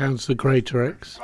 Councillor Greatorex.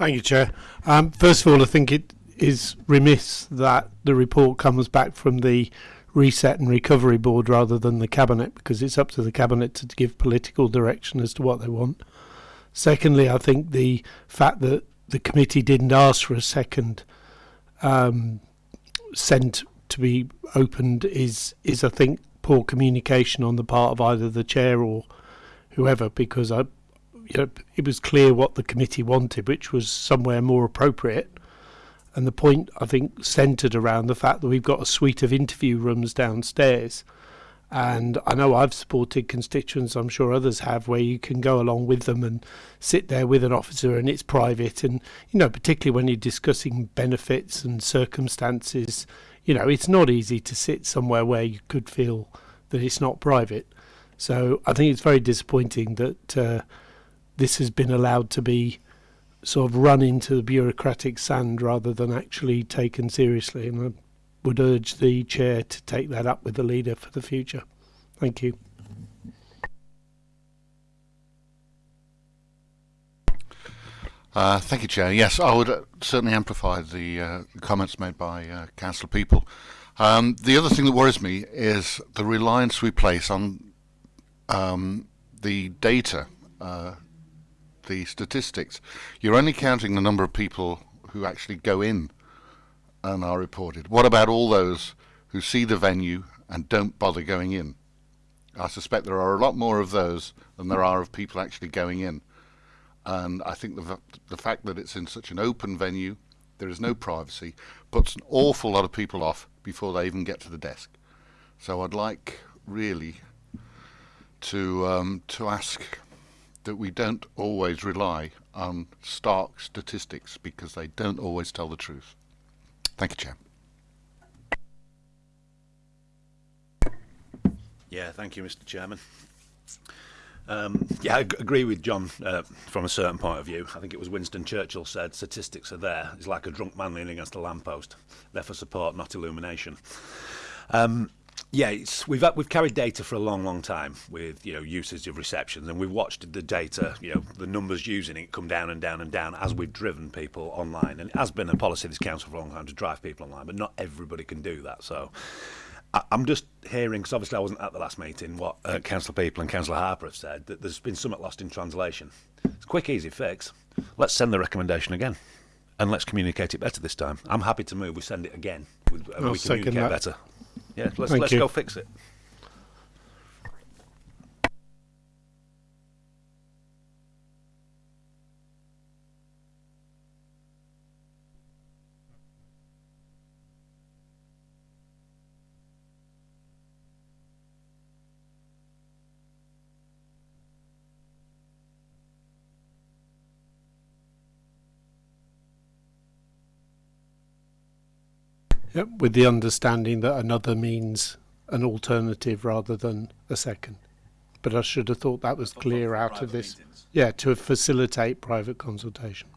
Thank you, Chair. Um, first of all, I think it is remiss that the report comes back from the Reset and Recovery Board rather than the Cabinet because it's up to the Cabinet to give political direction as to what they want. Secondly, I think the fact that the committee didn't ask for a second um, sent to be opened is is I think poor communication on the part of either the chair or whoever because I it was clear what the committee wanted, which was somewhere more appropriate. And the point, I think, centred around the fact that we've got a suite of interview rooms downstairs. And I know I've supported constituents, I'm sure others have, where you can go along with them and sit there with an officer and it's private. And, you know, particularly when you're discussing benefits and circumstances, you know, it's not easy to sit somewhere where you could feel that it's not private. So I think it's very disappointing that. Uh, this has been allowed to be sort of run into the bureaucratic sand rather than actually taken seriously. And I would urge the chair to take that up with the leader for the future. Thank you. Uh, thank you, Chair. Yes, I would uh, certainly amplify the uh, comments made by uh, Councillor Peaple. Um, the other thing that worries me is the reliance we place on um, the data, uh, the statistics. You're only counting the number of people who actually go in and are reported. What about all those who see the venue and don't bother going in? I suspect there are a lot more of those than there are of people actually going in and I think the, the fact that it's in such an open venue, there is no privacy, puts an awful lot of people off before they even get to the desk. So I'd like really to um, to ask that we don't always rely on stark statistics because they don't always tell the truth. Thank you, Chair. Yeah, thank you, Mr. Chairman. Um, yeah, I agree with John uh, from a certain point of view. I think it was Winston Churchill said, statistics are there. It's like a drunk man leaning against a lamppost. They're for support, not illumination. Um, yeah, we've we've carried data for a long, long time with you know usage of receptions, and we've watched the data, you know, the numbers using it come down and down and down as we've driven people online, and it has been a policy of this council for a long time to drive people online, but not everybody can do that. So, I, I'm just hearing, because obviously I wasn't at the last meeting, what uh, Councillor Peaple and Councillor Harper have said, that there's been somewhat lost in translation. It's a quick, easy fix. Let's send the recommendation again. And let's communicate it better this time. I'm happy to move. We send it again. We, I'll we communicate better. Yeah, let's, Thank let's you. go fix it. With the understanding that another means an alternative rather than a second. But I should have thought that was clear out of this. Yeah, to facilitate private consultation.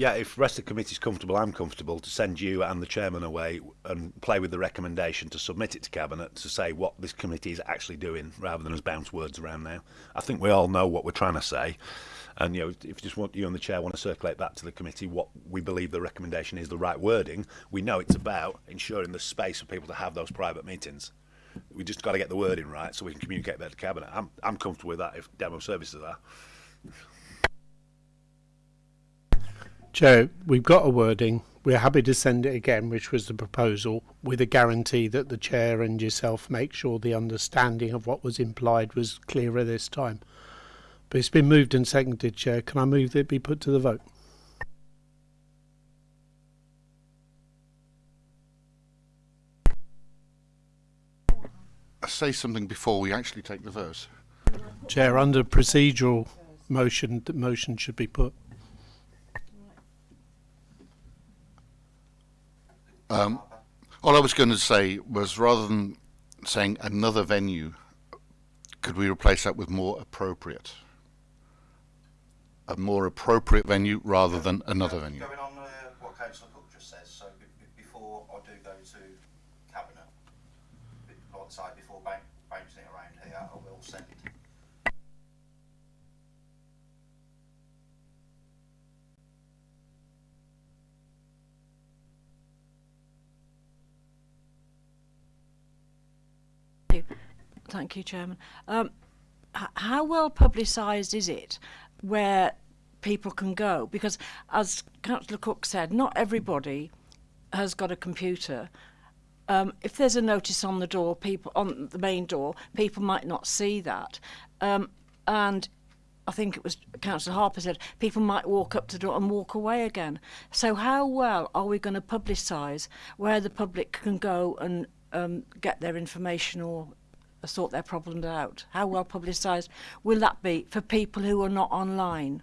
Yeah, if rest of the committee's comfortable, I'm comfortable to send you and the chairman away and play with the recommendation to submit it to cabinet to say what this committee is actually doing, rather than us bounce words around now. I think we all know what we're trying to say, and you know, if you just want you and the chair want to circulate back to the committee what we believe the recommendation is, the right wording. We know it's about ensuring the space for people to have those private meetings. We just got to get the wording right so we can communicate that to cabinet. I'm I'm comfortable with that if demo services are. Joe, we've got a wording. We're happy to send it again, which was the proposal, with a guarantee that the chair and yourself make sure the understanding of what was implied was clearer this time. But it's been moved and seconded, Chair. Can I move that it be put to the vote? I say something before we actually take the vote. Chair, under procedural motion, the motion should be put. Um, all I was going to say was rather than saying another venue, could we replace that with more appropriate? A more appropriate venue rather than another venue. Going on uh, what Councillor Cook just says, so before I do go to Cabinet, like I say, before bouncing it around here, I will send Thank you, Chairman. Um, how well publicised is it where people can go? Because, as Councillor Cook said, not everybody has got a computer. Um, if there's a notice on the door, people on the main door, people might not see that. Um, and I think it was Councillor Harper said people might walk up to the door and walk away again. So how well are we going to publicise where the public can go and um, get their information or sort their problems out? How well publicised will that be for people who are not online?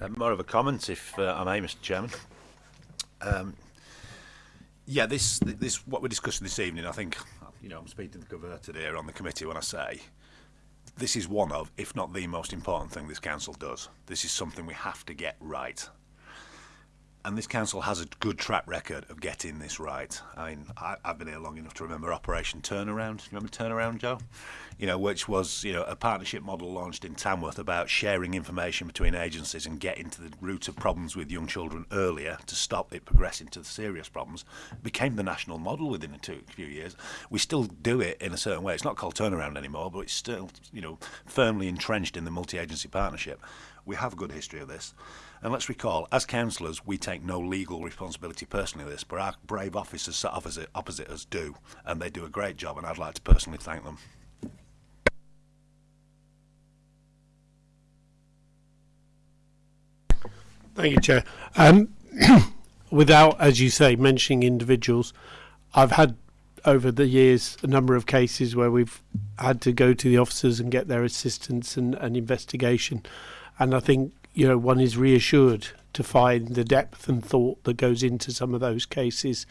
Uh, more of a comment, if uh, I may, Mr. Chairman. Um, yeah, this this what we're discussing this evening. I think you know I'm speaking to the converted here on the committee when I say this is one of, if not the most important thing this council does. This is something we have to get right. And this council has a good track record of getting this right. I mean, I, I've been here long enough to remember Operation Turnaround. You remember Turnaround, Joe? You know, which was you know a partnership model launched in Tamworth about sharing information between agencies and getting to the root of problems with young children earlier to stop it progressing to serious problems. It became the national model within a two, few years. We still do it in a certain way. It's not called Turnaround anymore, but it's still you know firmly entrenched in the multi-agency partnership. We have a good history of this. And let's recall, as councillors, we take no legal responsibility personally for this, but our brave officers sat opposite, opposite us do, and they do a great job, and I'd like to personally thank them. Thank you, Chair. Um, without, as you say, mentioning individuals, I've had over the years a number of cases where we've had to go to the officers and get their assistance and, and investigation. And I think you know one is reassured to find the depth and thought that goes into some of those cases,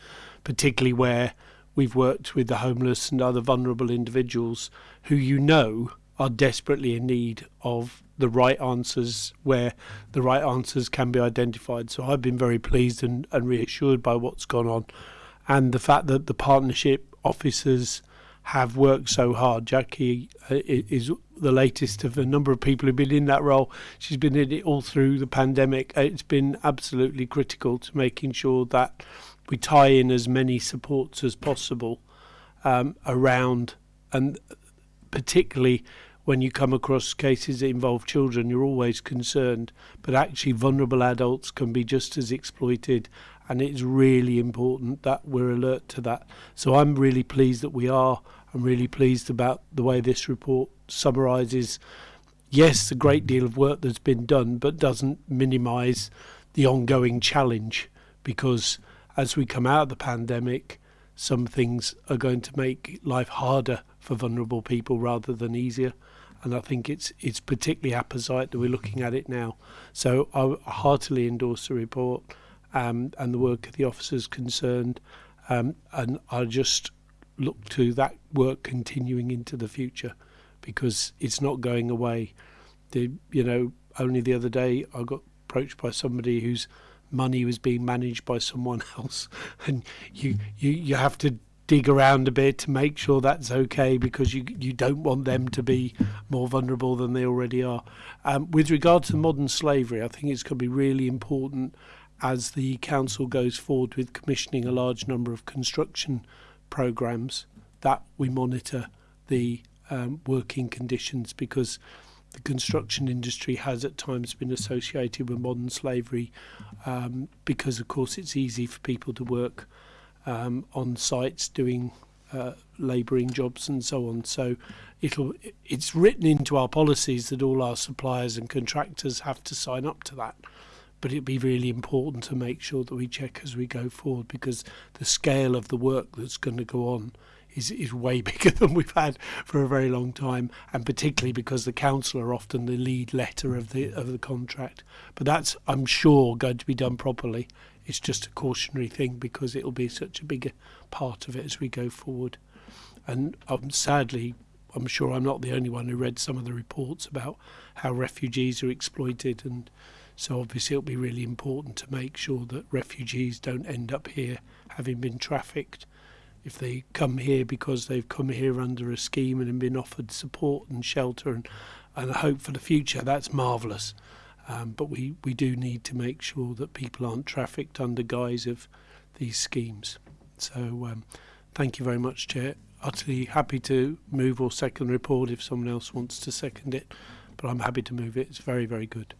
particularly where we've worked with the homeless and other vulnerable individuals who you know are desperately in need of the right answers where the right answers can be identified. So I've been very pleased and, and reassured by what's gone on and the fact that the partnership officers have worked so hard. Jackie uh, is the latest of a number of people who've been in that role. She's been in it all through the pandemic. Uh, it's been absolutely critical to making sure that we tie in as many supports as possible um, around, and particularly when you come across cases that involve children, you're always concerned. But actually, vulnerable adults can be just as exploited, and it's really important that we're alert to that. So I'm really pleased that we are I'm really pleased about the way this report summarises, yes, a great deal of work that's been done, but doesn't minimise the ongoing challenge because as we come out of the pandemic, some things are going to make life harder for vulnerable people rather than easier. And I think it's it's particularly apposite that we're looking at it now. So I heartily endorse the report um, and the work of the officers concerned. Um, and I just look to that work continuing into the future because it's not going away. The you know only the other day I got approached by somebody whose money was being managed by someone else, and you you you have to dig around a bit to make sure that's okay because you you don't want them to be more vulnerable than they already are. Um, with regard to modern slavery, I think it's going to be really important as the council goes forward with commissioning a large number of construction programs that we monitor the um, working conditions because the construction industry has at times been associated with modern slavery um, because of course it's easy for people to work um, on sites doing uh, labouring jobs and so on. So it'll it's written into our policies that all our suppliers and contractors have to sign up to that but it'd be really important to make sure that we check as we go forward because the scale of the work that's going to go on is, is way bigger than we've had for a very long time, and particularly because the council are often the lead letter of the of the contract. But that's, I'm sure, going to be done properly. It's just a cautionary thing because it'll be such a bigger part of it as we go forward. And um, sadly, I'm sure I'm not the only one who read some of the reports about how refugees are exploited and so obviously it'll be really important to make sure that refugees don't end up here having been trafficked. If they come here because they've come here under a scheme and been offered support and shelter and, and hope for the future, that's marvellous. Um, but we, we do need to make sure that people aren't trafficked under guise of these schemes. So um, thank you very much, Chair. Utterly happy to move or second report if someone else wants to second it, but I'm happy to move it. It's very, very good.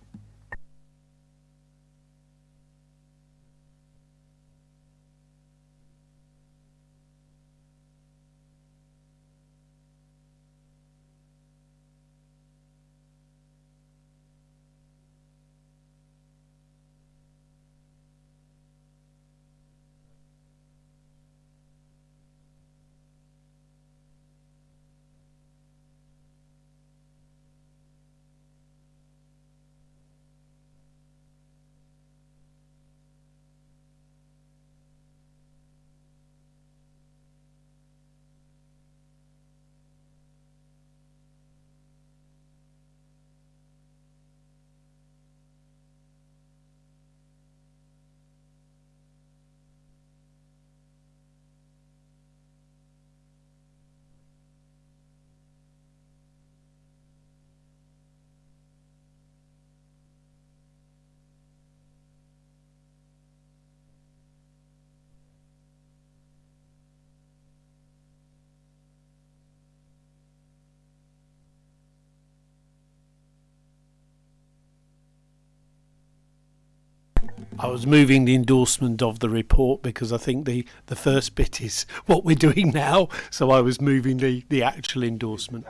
I was moving the endorsement of the report because I think the, the first bit is what we're doing now. So I was moving the, the actual endorsement.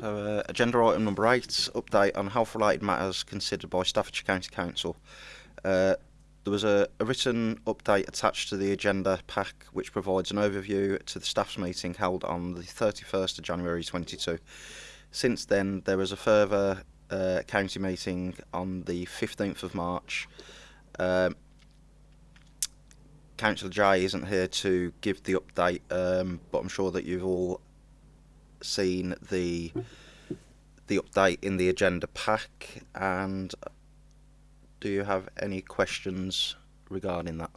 So, uh, agenda item number eight, update on health-related matters considered by Staffordshire County Council. Uh, there was a, a written update attached to the agenda pack which provides an overview to the staff's meeting held on the 31st of January 22. Since then, there was a further uh, county meeting on the 15th of March. Um, Councillor Jay isn't here to give the update, um, but I'm sure that you've all seen the the update in the agenda pack and do you have any questions regarding that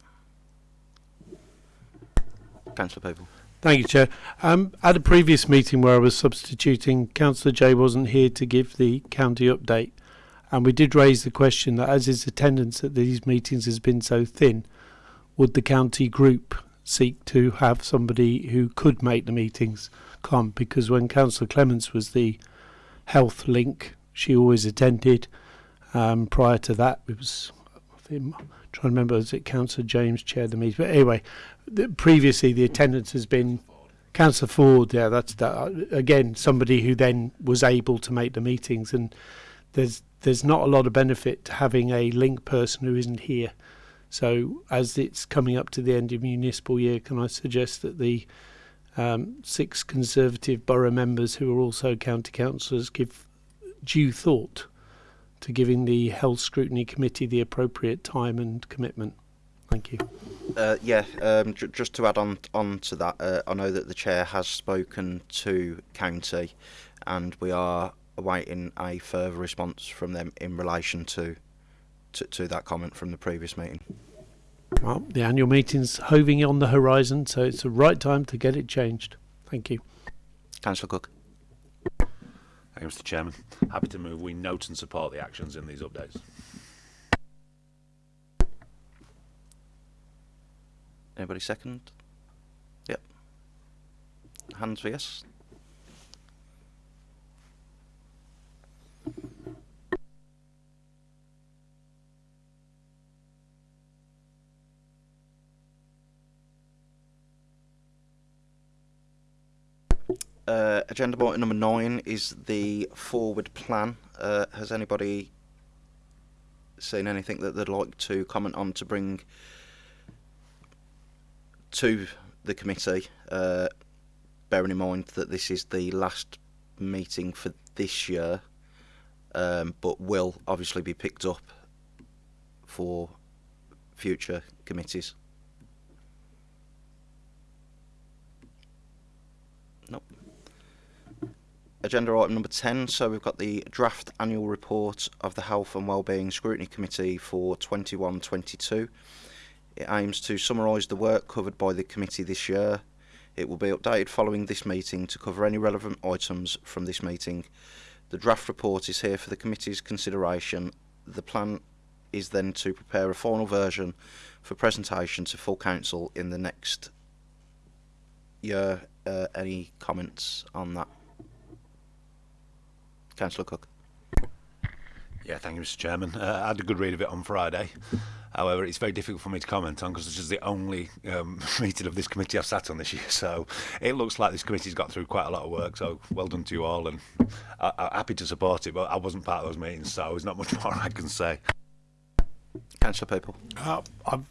councillor Peaple Thank you, Chair. Um, at a previous meeting where I was substituting, Councillor Jay wasn't here to give the county update. And we did raise the question that as his attendance at these meetings has been so thin, would the county group seek to have somebody who could make the meetings come? Because when Councillor Clements was the health link, she always attended. Um, prior to that, it was, I think, I'm trying to remember, was it Councillor James chaired the meeting? But anyway, the, previously the attendance has been Councillor Ford. Yeah, that's that. Again, somebody who then was able to make the meetings, and there's there's not a lot of benefit to having a link person who isn't here. So as it's coming up to the end of municipal year, can I suggest that the um, six Conservative borough members who are also county councillors give due thought to giving the Health Scrutiny Committee the appropriate time and commitment? Thank you. uh, yeah um, just to add on on to that uh, I know that the chair has spoken to county and we are awaiting a further response from them in relation to to, to that comment from the previous meeting Well, the annual meeting's hoving on the horizon, so it's the right time to get it changed. Thank you. councillor cook Thank you, Mr Chairman. Happy to move we note and support the actions in these updates. anybody second yep hands for yes Uh, agenda item number nine is the forward plan. Uh, has anybody seen anything that they'd like to comment on to bring to the committee, uh, bearing in mind that this is the last meeting for this year, um, but will obviously be picked up for future committees. Agenda item number 10. So we've got the draft annual report of the Health and Wellbeing Scrutiny Committee for 21 22. It aims to summarise the work covered by the committee this year. It will be updated following this meeting to cover any relevant items from this meeting. The draft report is here for the committee's consideration. The plan is then to prepare a final version for presentation to full council in the next year. Uh, any comments on that? Councillor Cook. Yeah, thank you, Mr. Chairman. Uh, I had a good read of it on Friday. However, it's very difficult for me to comment on because this is the only um, meeting of this committee I've sat on this year. So it looks like this committee's got through quite a lot of work. So well done to you all, and I, I'm happy to support it. But I wasn't part of those meetings, so there's not much more I can say. Councillor Peaple. Uh, I've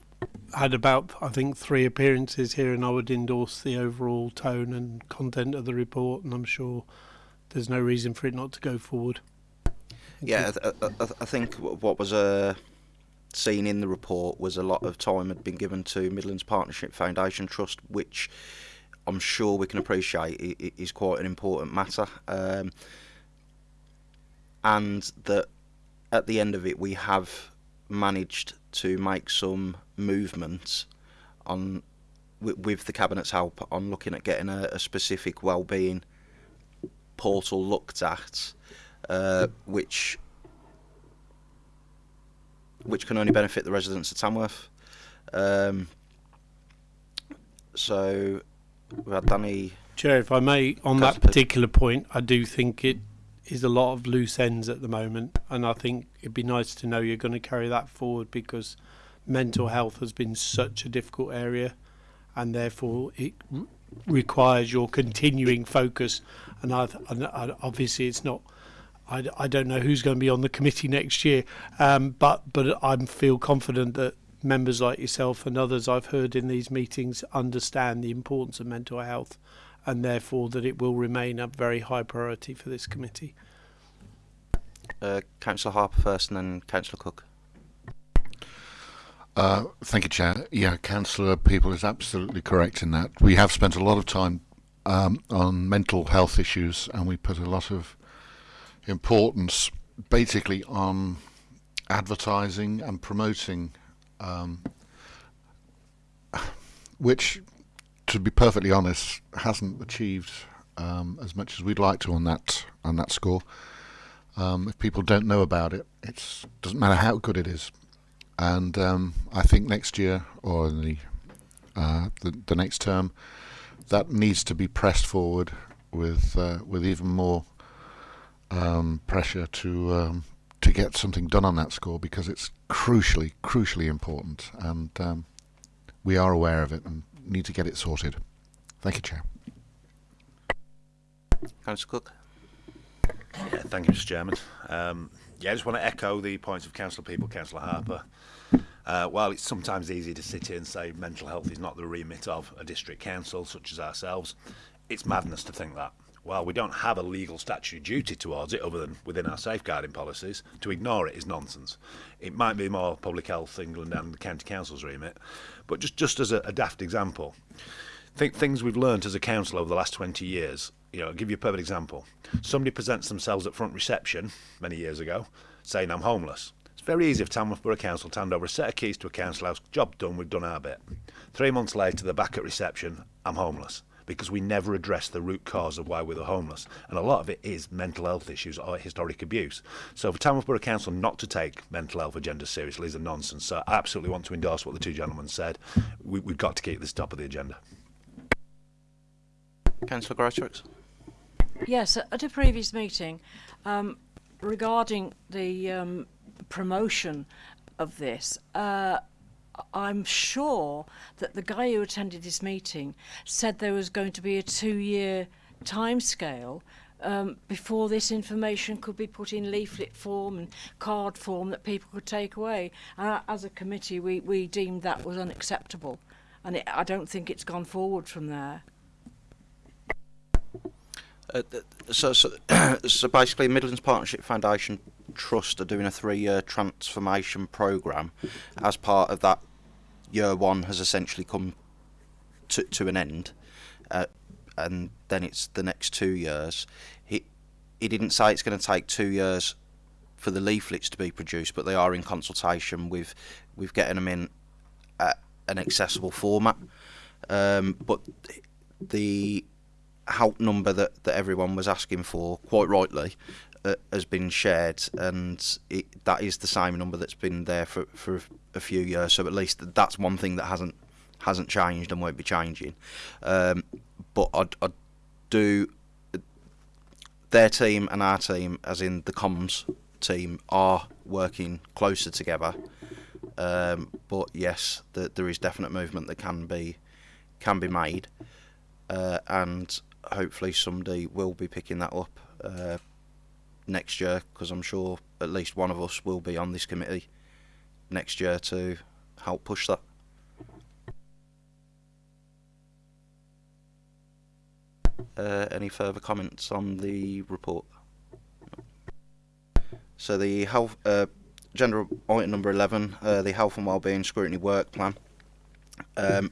had about, I think, three appearances here, and I would endorse the overall tone and content of the report, and I'm sure there's no reason for it not to go forward. Yeah, I, I, I- think what was uh, seen in the report was a lot of time had been given to Midlands Partnership Foundation Trust, which I'm sure we can appreciate is quite an important matter. Um, and that at the end of it, we have managed to make some movements on with, with the cabinet's help on looking at getting a, a specific well-being portal looked at, uh, which which can only benefit the residents of Tamworth. Um, so we had Danny. Chair, if I may, on that particular point, I do think it is a lot of loose ends at the moment, and I think it'd be nice to know you're going to carry that forward because mental health has been such a difficult area, and therefore it requires your continuing focus. And I, and obviously, it's not. I, I, don't know who's going to be on the committee next year, um, but but I feel confident that members like yourself and others I've heard in these meetings understand the importance of mental health and therefore that it will remain a very high priority for this committee. Uh, Councillor Harper first, and then Councillor Cook. Uh, thank you, Chair. Yeah, Councillor Peaple is absolutely correct in that. We have spent a lot of time um, on mental health issues and we put a lot of importance basically on advertising and promoting, um, which, to be perfectly honest, hasn't achieved um, as much as we'd like to on that on that score. Um, if people don't know about it, it doesn't matter how good it is and um, I think next year or the, uh, the the next term, that needs to be pressed forward with uh, with even more um, pressure to um, to get something done on that score because it's crucially crucially important, and um, we are aware of it and need to get it sorted. Thank you, Chair. Councillor Cook. Yeah, thank you, Mr. Chairman. Um, yeah, I just want to echo the points of Councillor Peaple, Councillor Harper. Uh, while it's sometimes easy to sit here and say mental health is not the remit of a district council such as ourselves, it's madness to think that. While we don't have a legal statutory duty towards it other than within our safeguarding policies, to ignore it is nonsense. It might be more Public Health England and the County Council's remit, but just, just as a, a daft example, think things we've learnt as a council over the last 20 years. You know, I'll give you a perfect example. Somebody presents themselves at front reception many years ago saying, I'm homeless. It's very easy for Tamworth Borough Council to hand over a set of keys to a council house, job done, we've done our bit. Three months later, they're back at reception, I'm homeless. Because we never address the root cause of why we're homeless. And a lot of it is mental health issues or historic abuse. So for Tamworth Borough Council not to take mental health agenda seriously is a nonsense. So I absolutely want to endorse what the two gentlemen said. We, we've got to keep this top of the agenda. Councillor Greatorex. Yes, at a previous meeting, um, regarding the um, promotion of this, uh, I'm sure that the guy who attended this meeting said there was going to be a two-year timescale um, before this information could be put in leaflet form and card form that people could take away. And as a committee, we, we deemed that was unacceptable, and it, I don't think it's gone forward from there. Uh, so, so, so basically, Midlands Partnership Foundation Trust are doing a three-year transformation program. As part of that, year one has essentially come to to an end, uh, and then it's the next two years. He he didn't say it's going to take two years for the leaflets to be produced, but they are in consultation with with getting them in an accessible format. Um, but the help number that, that everyone was asking for, quite rightly, uh, has been shared, and it, that is the same number that's been there for, for a few years. So at least that's one thing that hasn't hasn't changed and won't be changing. Um, but I, I do their team and our team, as in the comms team, are working closer together. Um, but yes, the, there is definite movement that can be can be made, uh, and hopefully somebody will be picking that up uh, next year because I'm sure at least one of us will be on this committee next year to help push that. Uh, any further comments on the report? So the health, uh, agenda item number 11, uh, the health and wellbeing scrutiny work plan. Um,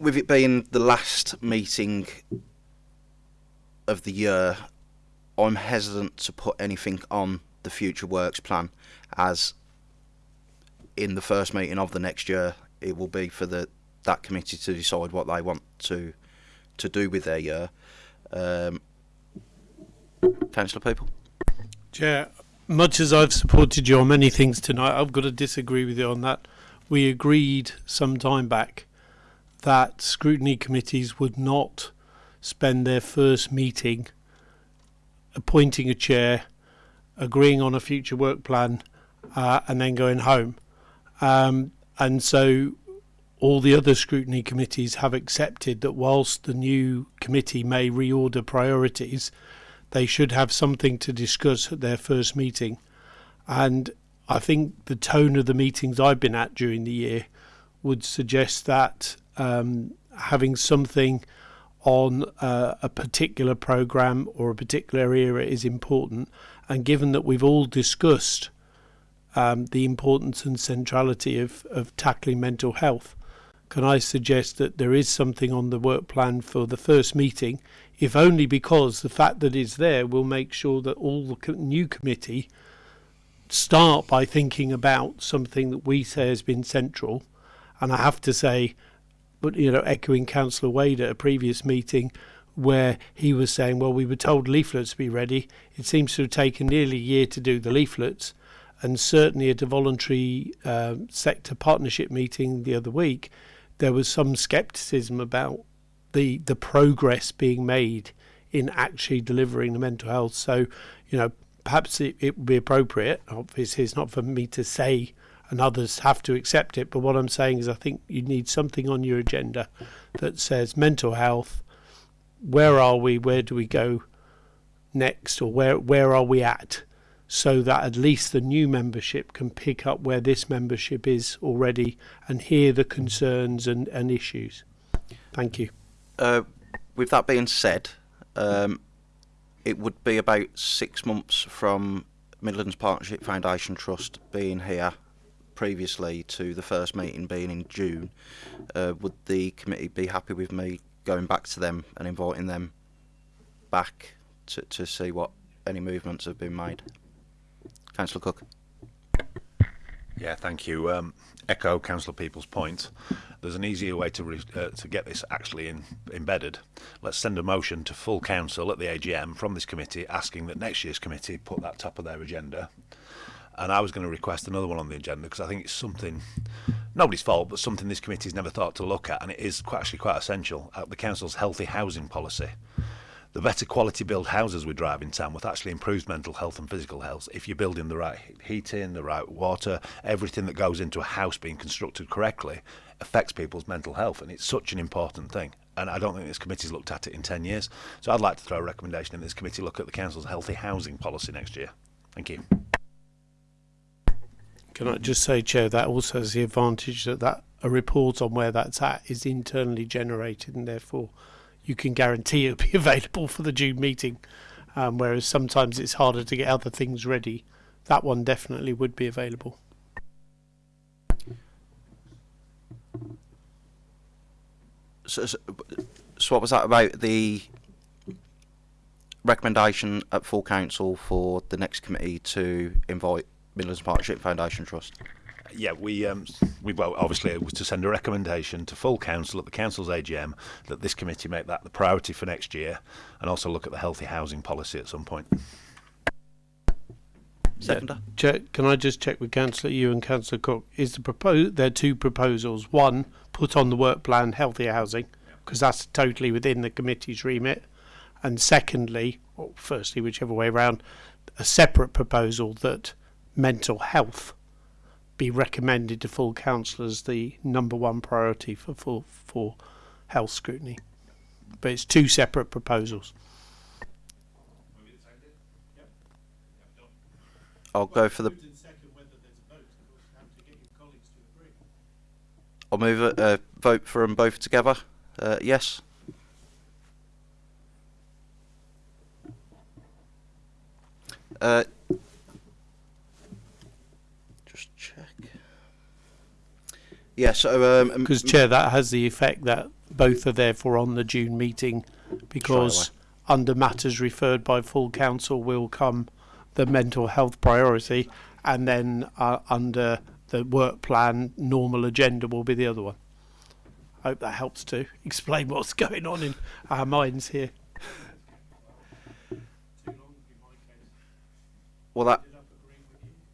with it being the last meeting of the year, I'm hesitant to put anything on the future works plan as in the first meeting of the next year it will be for the that committee to decide what they want to to do with their year. Um, Councillor Peaple. Chair, much as I've supported you on many things tonight, I've got to disagree with you on that. We agreed some time back that scrutiny committees would not spend their first meeting appointing a chair, agreeing on a future work plan, uh, and then going home. Um, and so all the other scrutiny committees have accepted that whilst the new committee may reorder priorities, they should have something to discuss at their first meeting. And I think the tone of the meetings I've been at during the year would suggest that um, having something on uh, a particular program or a particular area is important. And given that we've all discussed um, the importance and centrality of, of tackling mental health, can I suggest that there is something on the work plan for the first meeting, if only because the fact that it's there will make sure that all the new committee start by thinking about something that we say has been central. And I have to say, but you know, echoing Councillor Wade at a previous meeting where he was saying, well, we were told leaflets to be ready. It seems to have taken nearly a year to do the leaflets. And certainly at a voluntary uh, sector partnership meeting the other week, there was some scepticism about the the progress being made in actually delivering the mental health. So, you know, perhaps it, it would be appropriate. Obviously, it's not for me to say, and others have to accept it. But what I'm saying is, I think you need something on your agenda that says mental health. Where are we? Where do we go next? Or where where are we at? So that at least the new membership can pick up where this membership is already and hear the concerns and, and issues. Thank you. Uh, with that being said, um, it would be about six months from Midlands Partnership Foundation Trust being here previously to the first meeting being in June. Uh, would the committee be happy with me going back to them and inviting them back to, to see what any movements have been made? Councillor Cook. Yeah, thank you. Um, echo Councillor Peaple's point. There's an easier way to uh, to get this actually in, embedded. Let's send a motion to full council at the AGM from this committee asking that next year's committee put that top of their agenda. And I was going to request another one on the agenda because I think it's something, nobody's fault, but something this committee's never thought to look at, and it is quite, actually quite essential. Uh, the council's healthy housing policy the better quality build houses we drive in town with actually improves mental health and physical health if you're building the right heating, the right water, everything that goes into a house being constructed correctly affects people's mental health and it's such an important thing. And I don't think this committee's looked at it in 10 years. So I'd like to throw a recommendation in this committee look at the council's healthy housing policy next year. Thank you. Can I just say, Chair, that also has the advantage that, that a report on where that's at is internally generated and therefore you can guarantee it'll be available for the June meeting. Um, whereas sometimes it's harder to get other things ready. That one definitely would be available. So, so, so what was that about the recommendation at full council for the next committee to invite Midlands Partnership Foundation Trust? yeah, we um, we well, obviously it was to send a recommendation to full council at the council's AGM that this committee make that the priority for next year, and also look at the healthy housing policy at some point. Seconder. Check, can I just check with Councillor you and Councillor Cook? Is the propose there are two proposals? One, put on the work plan healthy housing, because that's totally within the committee's remit, and secondly, or firstly, whichever way around, a separate proposal that mental health be recommended to full council as the number one priority for for, for health scrutiny. But it's two separate proposals. I'll go for the. I'll move a uh, vote for them both together. Uh, yes. Uh, just check. Yeah, so um, Because, Chair, that has the effect that both are therefore on the June meeting because under matters referred by full council will come the mental health priority and then uh, under the work plan normal agenda will be the other one. I hope that helps to explain what's going on in our minds here. well, that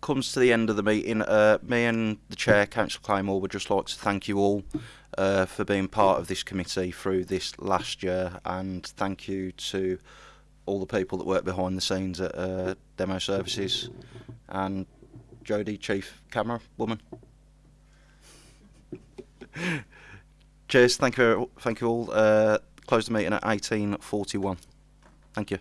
comes to the end of the meeting. Uh, me and the chair, Councillor Claymore, would just like to thank you all uh, for being part of this committee through this last year, and thank you to all the people that work behind the scenes at uh, Demo Services, and Jodie, Chief Camera Woman. Cheers. Thank you. Thank you all. Uh, close the meeting at eighteen forty-one. Thank you.